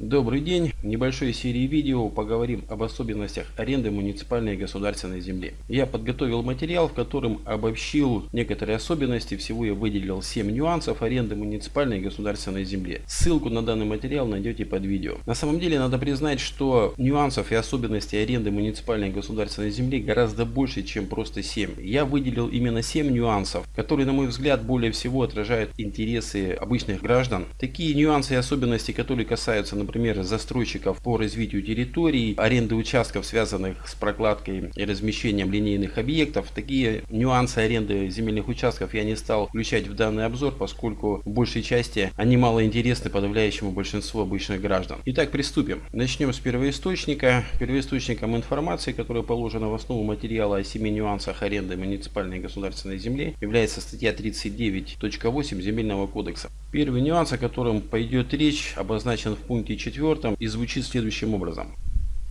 Добрый день! В небольшой серии видео поговорим об особенностях аренды муниципальной и государственной земли. Я подготовил материал, в котором обобщил некоторые особенности, всего я выделил 7 нюансов аренды муниципальной и государственной земли. Ссылку на данный материал найдете под видео. На самом деле надо признать, что нюансов и особенностей аренды муниципальной и государственной земли гораздо больше, чем просто 7. Я выделил именно 7 нюансов, которые на мой взгляд более всего отражают интересы обычных граждан. Такие нюансы и особенности, которые касаются, например, например, застройщиков по развитию территорий, аренды участков, связанных с прокладкой и размещением линейных объектов. Такие нюансы аренды земельных участков я не стал включать в данный обзор, поскольку в большей части они мало интересны подавляющему большинству обычных граждан. Итак, приступим. Начнем с первоисточника. Первоисточником информации, которая положена в основу материала о 7 нюансах аренды муниципальной и государственной земли, является статья 39.8 Земельного кодекса. Первый нюанс, о котором пойдет речь, обозначен в пункте 4 и звучит следующим образом.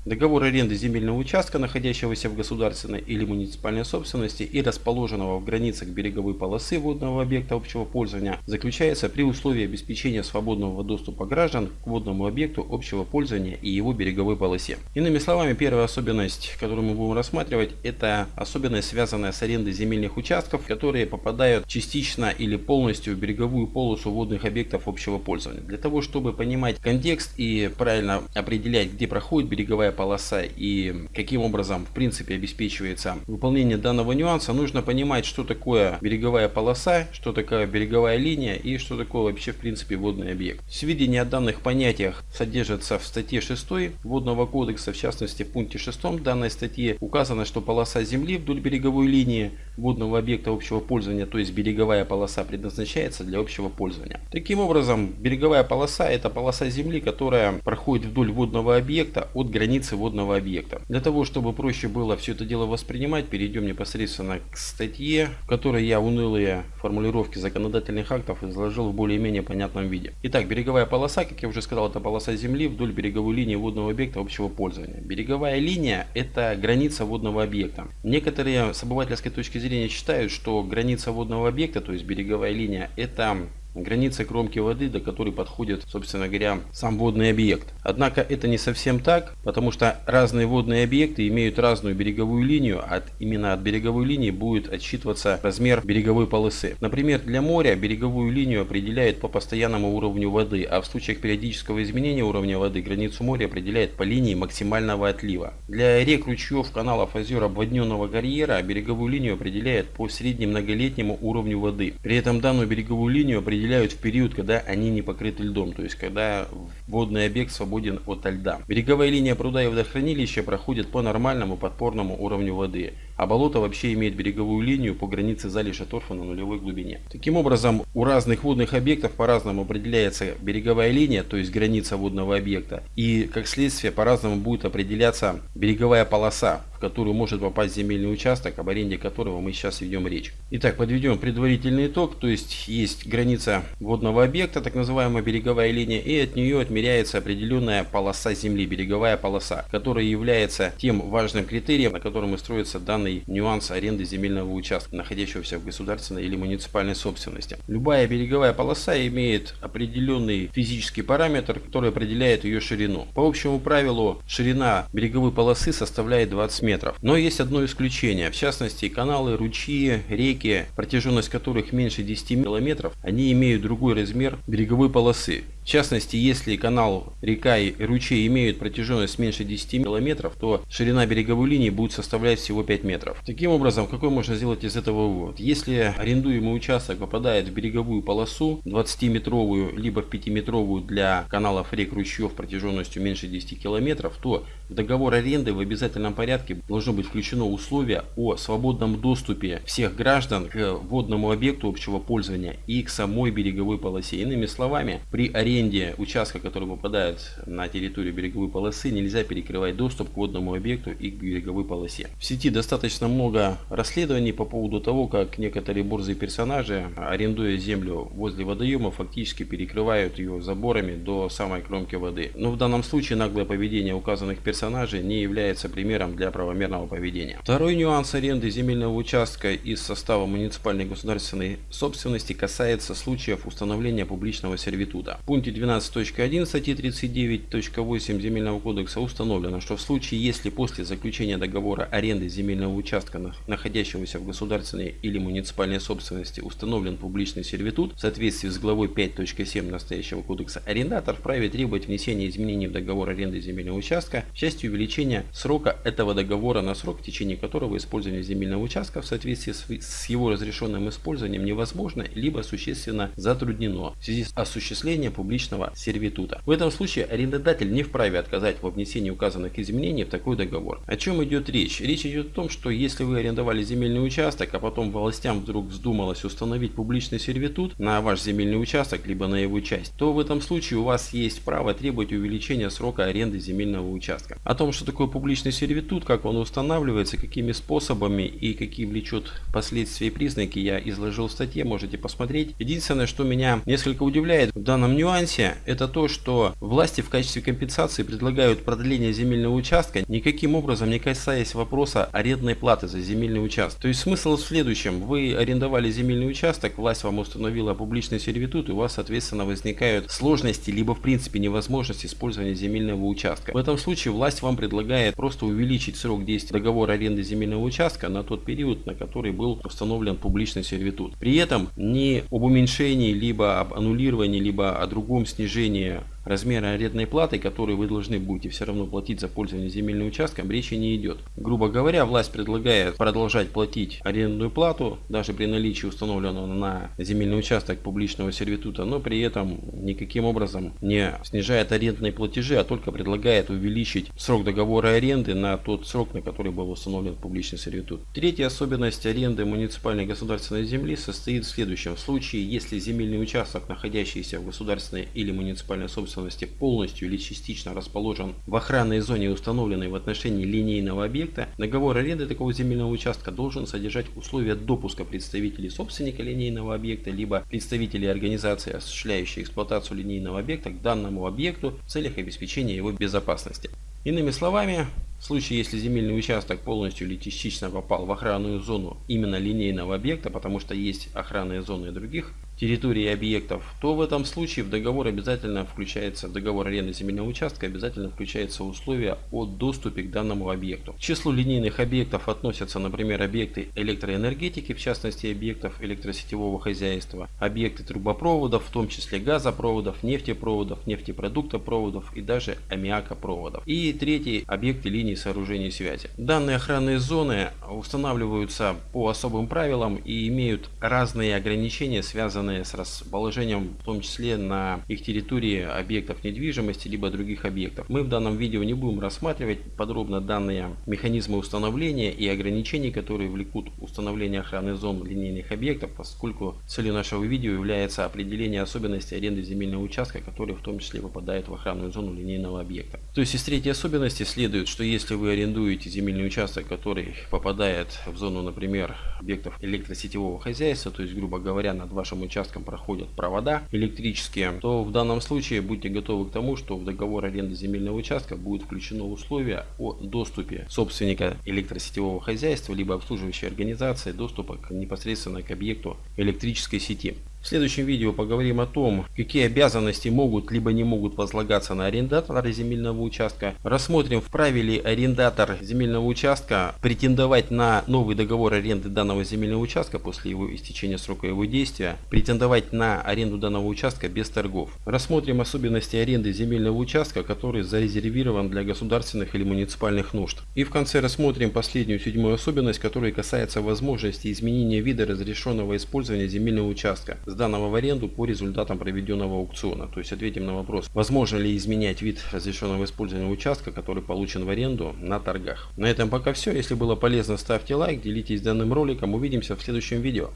Договор аренды земельного участка, находящегося в государственной или муниципальной собственности и расположенного в границах береговой полосы водного объекта общего пользования, заключается при условии обеспечения свободного доступа граждан к водному объекту общего пользования и его береговой полосе. Иными словами, первая особенность, которую мы будем рассматривать, это особенность, связанная с арендой земельных участков, которые попадают частично или полностью в береговую полосу водных объектов общего пользования. Для того, чтобы понимать контекст и правильно определять, где проходит береговая полоса и каким образом в принципе обеспечивается выполнение данного нюанса, нужно понимать, что такое береговая полоса, что такое береговая линия и что такое вообще в принципе водный объект. Сведения о данных понятиях содержатся в статье 6 Водного кодекса, в частности в пункте 6 данной статьи указано, что полоса земли вдоль береговой линии водного объекта общего пользования, то есть береговая полоса предназначается для общего пользования. Таким образом, береговая полоса это полоса земли, которая проходит вдоль водного объекта от границы границы водного объекта. Для того, чтобы проще было все это дело воспринимать, перейдем непосредственно к статье, в которой я унылые формулировки законодательных актов изложил в более-менее понятном виде. Итак, береговая полоса, как я уже сказал, это полоса земли вдоль береговой линии водного объекта общего пользования. Береговая линия это граница водного объекта. Некоторые с обывательской точки зрения считают, что граница водного объекта, то есть береговая линия, это границы кромки воды, до которой подходит, собственно говоря, сам водный объект. Однако это не совсем так, потому что разные водные объекты имеют разную береговую линию, а именно от береговой линии будет отсчитываться размер береговой полосы. Например, для моря береговую линию определяет по постоянному уровню воды, а в случаях периодического изменения уровня воды границу моря определяет по линии максимального отлива. Для рек, ручьев, каналов, озер, обводненного карьера береговую линию определяет по среднемноголетнему уровню воды. При этом данную береговую линию определяет определяют в период, когда они не покрыты льдом, то есть когда водный объект свободен от льда. Береговая линия пруда и водохранилища проходит по нормальному подпорному уровню воды, а болото вообще имеет береговую линию по границе залежа торфа на нулевой глубине. Таким образом, у разных водных объектов по-разному определяется береговая линия, то есть граница водного объекта, и как следствие по-разному будет определяться береговая полоса, в которую может попасть земельный участок, об аренде которого мы сейчас ведем речь. Итак, подведем предварительный итог, то есть есть граница водного объекта, так называемая береговая линия, и от нее отмеряется определенная полоса земли, береговая полоса, которая является тем важным критерием, на котором и строится данный нюанс аренды земельного участка, находящегося в государственной или муниципальной собственности. Любая береговая полоса имеет определенный физический параметр, который определяет ее ширину. По общему правилу, ширина береговой полосы составляет 20 метров метров. Но есть одно исключение. В частности, каналы, ручьи, реки, протяженность которых меньше 10 километров, они имеют другой размер береговой полосы. В частности, если канал, река и ручей имеют протяженность меньше 10 километров, то ширина береговой линии будет составлять всего 5 метров. Таким образом, какой можно сделать из этого вывод? Если арендуемый участок попадает в береговую полосу 20-метровую, либо в 5-метровую для каналов, рек, ручьев протяженностью меньше 10 километров, то в договор аренды в обязательном порядке должно быть включено условие о свободном доступе всех граждан к водному объекту общего пользования и к самой береговой полосе. Иными словами, при аренде аренде участка, который попадает на территорию береговой полосы, нельзя перекрывать доступ к водному объекту и к береговой полосе. В сети достаточно много расследований по поводу того, как некоторые борзые персонажи, арендуя землю возле водоема, фактически перекрывают ее заборами до самой кромки воды. Но в данном случае наглое поведение указанных персонажей не является примером для правомерного поведения. Второй нюанс аренды земельного участка из состава муниципальной государственной собственности касается случаев установления публичного сервитута. Пункт пункте 12.1 статьи 39.8 Земельного кодекса установлено, что в случае, если после заключения договора аренды земельного участка, находящегося в государственной или муниципальной собственности, установлен публичный сервитут в соответствии с главой 5.7 настоящего кодекса, арендатор вправе требовать внесения изменений в договор аренды земельного участка в части увеличения срока этого договора на срок, в течение которого использование земельного участка в соответствии с его разрешенным использованием невозможно, либо существенно затруднено. В связи с осуществлением публичного сервитута. В этом случае арендодатель не вправе отказать во внесении указанных изменений в такой договор. О чем идет речь? Речь идет о том, что если вы арендовали земельный участок, а потом властям вдруг вздумалось установить публичный сервитут на ваш земельный участок, либо на его часть, то в этом случае у вас есть право требовать увеличения срока аренды земельного участка. О том, что такое публичный сервитут, как он устанавливается, какими способами и какие влечет последствия и признаки, я изложил в статье, можете посмотреть. Единственное, что меня несколько удивляет в данном нюансе, это то, что власти в качестве компенсации предлагают продление земельного участка, никаким образом не касаясь вопроса арендной платы за земельный участок. То есть смысл в следующем. Вы арендовали земельный участок, власть вам установила публичный сервитут, и у вас, соответственно, возникают сложности, либо в принципе невозможность использования земельного участка. В этом случае власть вам предлагает просто увеличить срок действия договора аренды земельного участка на тот период, на который был установлен публичный сервитут. При этом ни об уменьшении, либо об аннулировании, либо о другом снижении размера арендной платы, которую вы должны будете все равно платить за пользование земельным участком, речи не идет. Грубо говоря, власть предлагает продолжать платить арендную плату, даже при наличии установленного на земельный участок публичного сервитута, но при этом никаким образом не снижает арендные платежи, а только предлагает увеличить срок договора аренды на тот срок, на который был установлен публичный сервитут. Третья особенность аренды муниципальной государственной земли состоит в следующем. В случае, если земельный участок, находящийся в государственной или муниципальной собственности, собственности полностью или частично расположен в охранной зоне, установленной в отношении линейного объекта, договор аренды такого земельного участка должен содержать условия допуска представителей собственника линейного объекта, либо представителей организации, осуществляющей эксплуатацию линейного объекта к данному объекту в целях обеспечения его безопасности. Иными словами, в случае, если земельный участок полностью или частично попал в охранную зону именно линейного объекта, потому что есть охранные зоны других территории объектов, то в этом случае в договор обязательно включается, в договор аренды земельного участка обязательно включается условие о доступе к данному объекту. К числу линейных объектов относятся, например, объекты электроэнергетики, в частности объектов электросетевого хозяйства, объекты трубопроводов, в том числе газопроводов, нефтепроводов, нефтепродуктопроводов и даже аммиакопроводов. И третий объекты линий сооружений связи. Данные охранные зоны устанавливаются по особым правилам и имеют разные ограничения, связанные связанные с расположением, в том числе на их территории объектов недвижимости, либо других объектов. Мы в данном видео не будем рассматривать подробно данные механизмы установления и ограничений, которые влекут установление охраны зон линейных объектов, поскольку целью нашего видео является определение особенностей аренды земельного участка, который в том числе попадает в охранную зону линейного объекта. То есть из третьей особенности следует, что если вы арендуете земельный участок, который попадает в зону, например, объектов электросетевого хозяйства, то есть, грубо говоря, над вашим участком участкам проходят провода электрические, то в данном случае будьте готовы к тому, что в договор аренды земельного участка будет включено условие о доступе собственника электросетевого хозяйства либо обслуживающей организации доступа непосредственно к объекту электрической сети. В следующем видео поговорим о том, какие обязанности могут либо не могут возлагаться на арендатора земельного участка. Рассмотрим, вправе ли арендатор земельного участка претендовать на новый договор аренды данного земельного участка после его истечения срока его действия, претендовать на аренду данного участка без торгов. Рассмотрим особенности аренды земельного участка, который зарезервирован для государственных или муниципальных нужд. И в конце рассмотрим последнюю седьмую особенность, которая касается возможности изменения вида разрешенного использования земельного участка сданного в аренду по результатам проведенного аукциона. То есть ответим на вопрос, возможно ли изменять вид разрешенного использования участка, который получен в аренду на торгах. На этом пока все. Если было полезно, ставьте лайк, делитесь данным роликом. Увидимся в следующем видео.